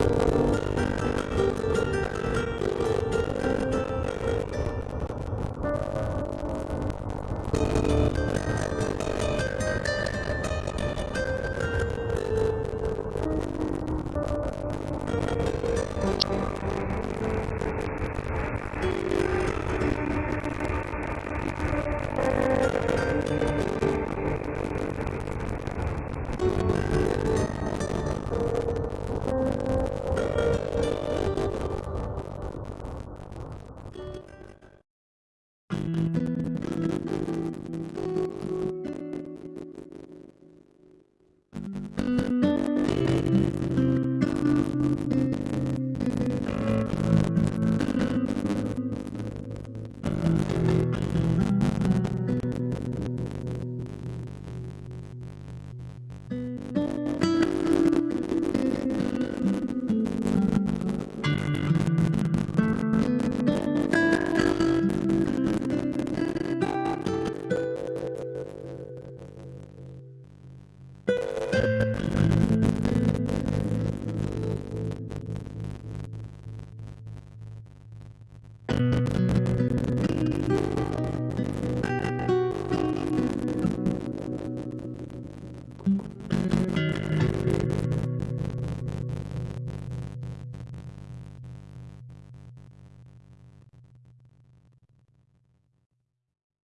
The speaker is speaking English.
you